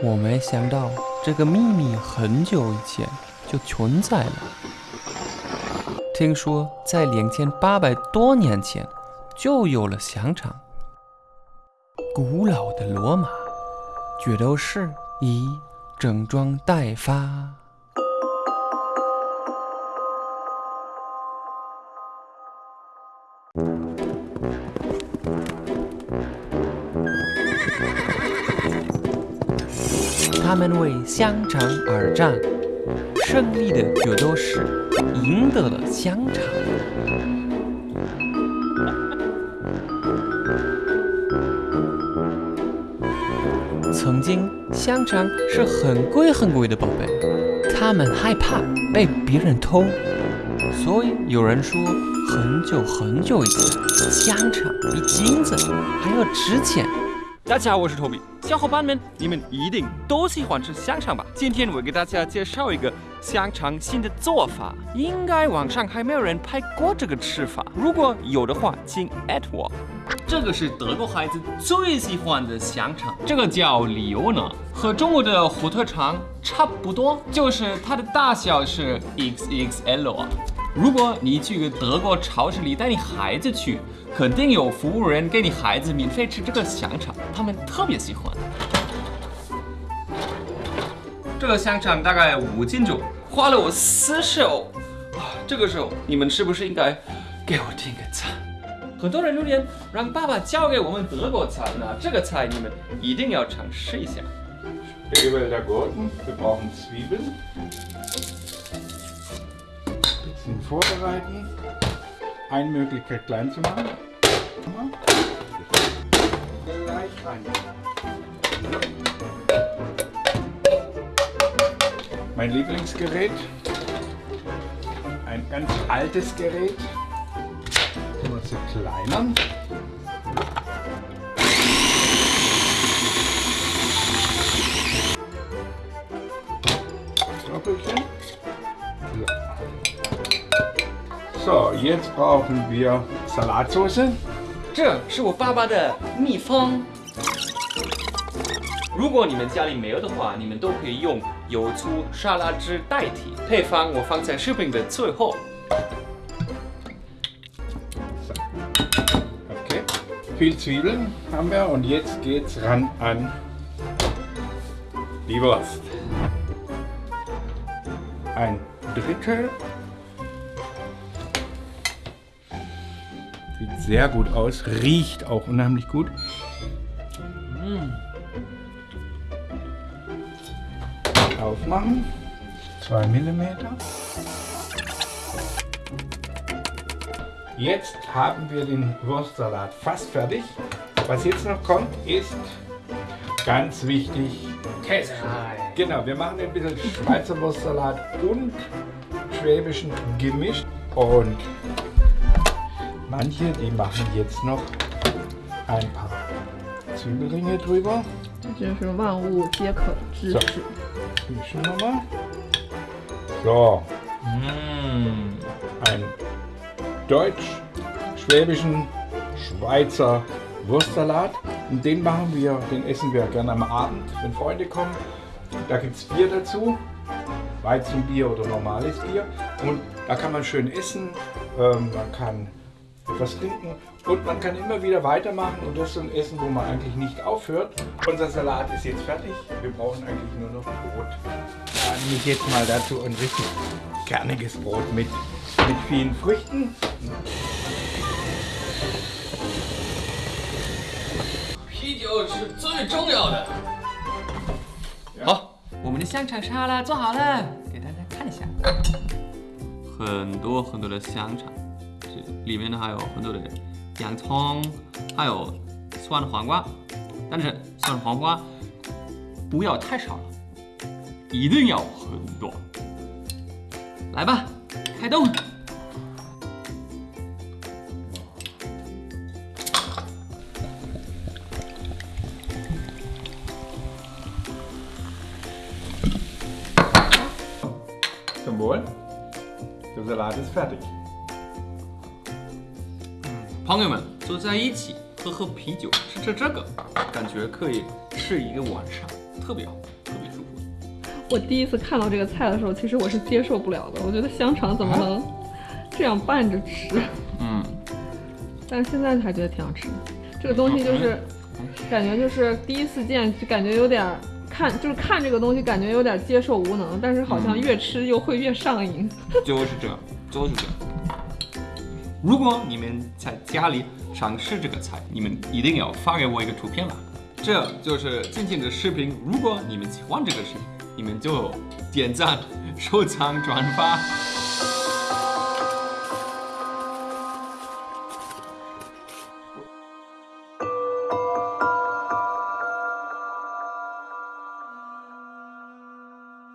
我没想到这个秘密很久以前就存在了。听说在两千八百多年前就有了香肠。古老的罗马，角斗士已整装待发。他们为香肠而战，胜利的角斗士赢得了香肠。曾经，香肠是很贵很贵的宝贝，他们害怕被别人偷，所以有人说，很久很久以前，香肠比金子还要值钱。大家好，我是 Toby，小伙伴们，你们一定都喜欢吃香肠吧？今天我给大家介绍一个香肠新的做法，应该网上还没有人拍过这个吃法，如果有的话，请艾特我。这个是德国孩子最喜欢的香肠，这个叫里欧呢，和中国的火腿肠差不多，就是它的大小是 XXL 啊。如果你去德国超市里带你孩子去，肯定有服务员给你孩子免费吃这个香肠，他们特别喜欢。这个香肠大概五斤重，花了我四十欧啊！这个时候你们是不是应该给我点个赞？很多人留言让爸爸教给我们德国菜，那这个菜你们一定要尝试一下。 Spätwälder Gurken, wir brauchen Zwiebeln. Bisschen vorbereiten. Eine Möglichkeit klein zu machen. Gleich rein. Mein Lieblingsgerät. Ein ganz altes Gerät. Nur zu kleinern. So, jetzt brauchen wir Salatsauce. 这是我爸爸的秘方。如果你们家里没有的话，你们都可以用油醋沙拉汁代替。配方我放在视频的最后。Viel Zwiebeln haben wir und jetzt geht's ran an die Wurst. Ein Drittel. Sieht sehr gut aus, riecht auch unheimlich gut. Aufmachen. 2 mm. Jetzt haben wir den Wurstsalat fast fertig. Was jetzt noch kommt, ist ganz wichtig Käse. Genau, wir machen ein bisschen Schweizer Wurstsalat und schwäbischen gemischt. Und manche, die machen jetzt noch ein paar Zwiebelringe drüber. So, mischen wir mal. So, mmh. ein deutsch-schwäbischen Schweizer Wurstsalat. Und den machen wir, den essen wir gerne am Abend, wenn Freunde kommen. Da gibt es Bier dazu, Weizenbier oder normales Bier. Und da kann man schön essen, ähm, man kann etwas trinken und man kann immer wieder weitermachen. Und das ist so ein Essen, wo man eigentlich nicht aufhört. Unser Salat ist jetzt fertig. Wir brauchen eigentlich nur noch Brot. Da nehme ich jetzt mal dazu ein richtig kerniges Brot mit, the fifth 啤酒是最重要的。好，我们的香肠沙拉做好了，给大家看一下。很多很多的香肠，这里面呢还有很多的洋葱，还有酸黄瓜，但是酸黄瓜不要太少了，一定要很多。来吧，开动！Zum Wohl. Der Salat ist fertig. 朋友们坐在一起喝喝啤酒，吃吃这个，感觉可以吃一个晚上，特别好，特别舒服。我第一次看到这个菜的时候，其实我是接受不了的。我觉得香肠怎么能这样拌着吃？嗯，但是现在还觉得挺好吃的。这个东西就是，感觉就是第一次见，就感觉有点儿看，就是看这个东西感觉有点接受无能，但是好像越吃又会越上瘾。就是这样，就是这样。如果你们在家里尝试这个菜，你们一定要发给我一个图片了。这就是今天的视频。如果你们喜欢这个视频，你们就点赞、收藏、转发。